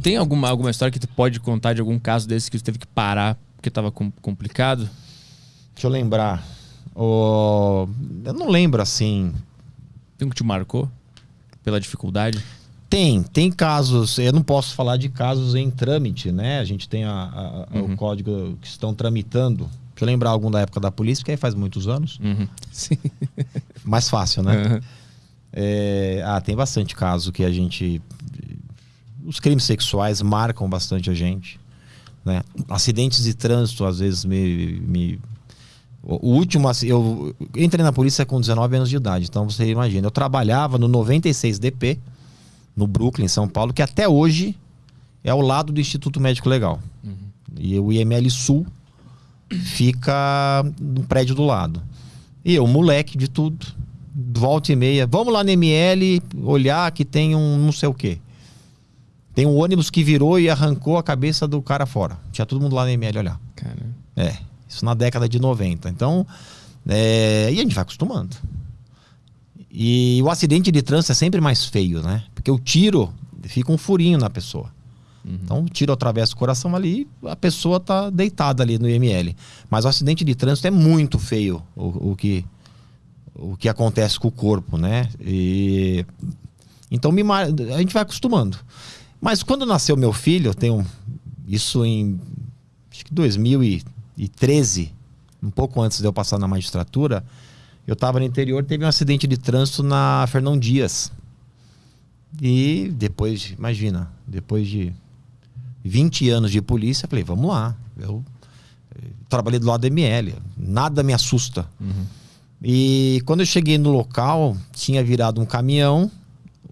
tem alguma, alguma história que tu pode contar de algum caso desse que tu teve que parar porque tava com, complicado? Deixa eu lembrar. O... Eu não lembro assim. Tem um que te marcou pela dificuldade? Tem, tem casos. Eu não posso falar de casos em trâmite, né? A gente tem a, a, uhum. o código que estão tramitando. Deixa eu lembrar algum da época da polícia, que aí faz muitos anos. Uhum. Sim. Mais fácil, né? Uhum. É, ah, tem bastante caso que a gente. Os crimes sexuais marcam bastante a gente. Né? Acidentes de trânsito, às vezes, me, me o último, eu entrei na polícia com 19 anos de idade, então você imagina. Eu trabalhava no 96 DP, no Brooklyn, São Paulo, que até hoje é ao lado do Instituto Médico Legal. Uhum. E o IML Sul fica no prédio do lado. E eu, moleque de tudo, volta e meia, vamos lá no ML olhar que tem um não sei o quê. Tem um ônibus que virou e arrancou a cabeça do cara fora. Tinha todo mundo lá no ML olhar. Cara. É. Isso na década de 90. Então, é, e a gente vai acostumando. E o acidente de trânsito é sempre mais feio, né? Porque o tiro fica um furinho na pessoa. Uhum. Então, o tiro atravessa o coração ali, a pessoa tá deitada ali no IML. Mas o acidente de trânsito é muito feio o, o que o que acontece com o corpo, né? E então me, a gente vai acostumando. Mas quando nasceu meu filho, eu tenho isso em acho que 2000 e 2013, um pouco antes de eu passar na magistratura, eu estava no interior, teve um acidente de trânsito na Fernão Dias. E depois, imagina, depois de 20 anos de polícia, falei, vamos lá. Eu, eu trabalhei do lado da ML, nada me assusta. Uhum. E quando eu cheguei no local, tinha virado um caminhão,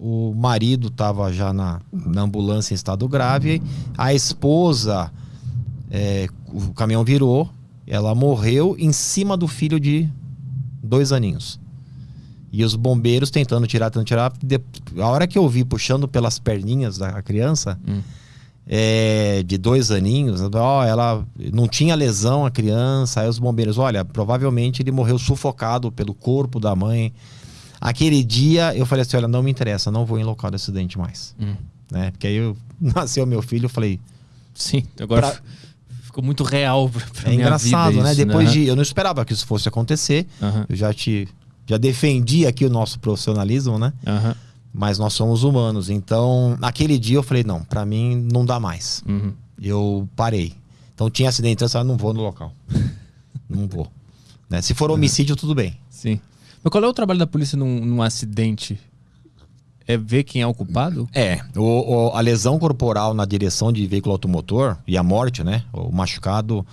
o marido estava já na, na ambulância em estado grave, a esposa é, o caminhão virou, ela morreu em cima do filho de dois aninhos. E os bombeiros tentando tirar, tentando tirar. A hora que eu vi puxando pelas perninhas da criança, hum. é, de dois aninhos, ó, ela não tinha lesão a criança. Aí os bombeiros, olha, provavelmente ele morreu sufocado pelo corpo da mãe. Aquele dia eu falei assim: olha, não me interessa, não vou em local de acidente mais. Hum. Né? Porque aí eu, nasceu meu filho, eu falei. Sim, agora. Pra, ficou muito real pra, pra É engraçado, né? Isso, Depois né? de. Eu não esperava que isso fosse acontecer. Uhum. Eu já te. Já defendi aqui o nosso profissionalismo, né? Uhum. Mas nós somos humanos. Então, naquele dia eu falei, não, para mim não dá mais. Uhum. Eu parei. Então tinha acidente, eu não vou no local. não vou. Né? Se for homicídio, tudo bem. Sim. Mas qual é o trabalho da polícia num, num acidente? é ver quem é o culpado? É. O, o, a lesão corporal na direção de veículo automotor e a morte, né? O machucado,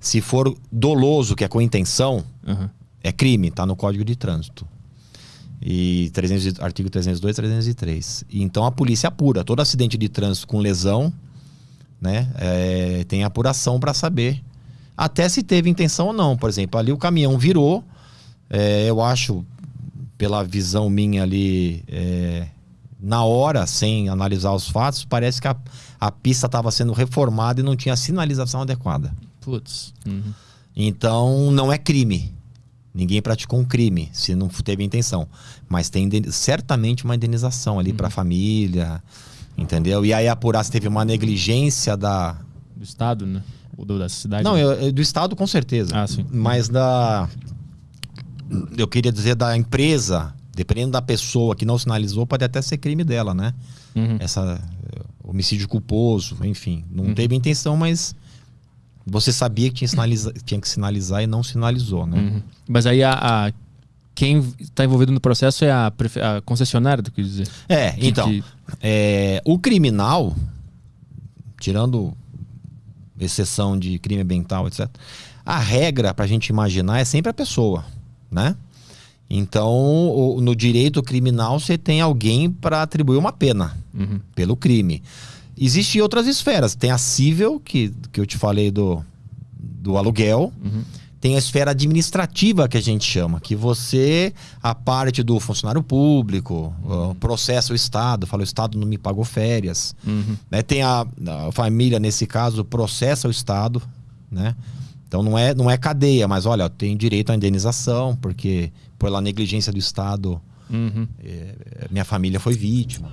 se for doloso, que é com intenção, uhum. é crime, tá no Código de Trânsito. E 300, artigo 302 303. E então a polícia apura. Todo acidente de trânsito com lesão, né? É, tem apuração para saber até se teve intenção ou não. Por exemplo, ali o caminhão virou. É, eu acho, pela visão minha ali, é, na hora, sem analisar os fatos, parece que a, a pista estava sendo reformada e não tinha sinalização adequada. Putz. Uhum. Então, não é crime. Ninguém praticou um crime, se não teve intenção. Mas tem certamente uma indenização ali uhum. para a família, entendeu? E aí apurar se teve uma negligência da. Do Estado, né? Ou da cidade? Não, eu, do Estado com certeza. Ah, sim. Mas da. Eu queria dizer da empresa dependendo da pessoa que não sinalizou, pode até ser crime dela, né? Uhum. Essa homicídio culposo, enfim, não uhum. teve intenção, mas você sabia que tinha, sinaliza, tinha que sinalizar e não sinalizou, né? Uhum. Mas aí a, a quem está envolvido no processo é a, a concessionária, tu quer dizer? É, que, então, que... É, o criminal, tirando exceção de crime ambiental, etc., a regra para a gente imaginar é sempre a pessoa, né? Então, no direito criminal, você tem alguém para atribuir uma pena uhum. pelo crime. Existem outras esferas. Tem a civil, que, que eu te falei do, do aluguel. Uhum. Tem a esfera administrativa, que a gente chama, que você, a parte do funcionário público, uhum. processa o Estado, fala, o Estado não me pagou férias. Uhum. Né? Tem a, a família, nesse caso, processa o Estado, né? Então não é, não é cadeia, mas olha, tem direito à indenização, porque pela negligência do Estado, uhum. é, minha família foi vítima.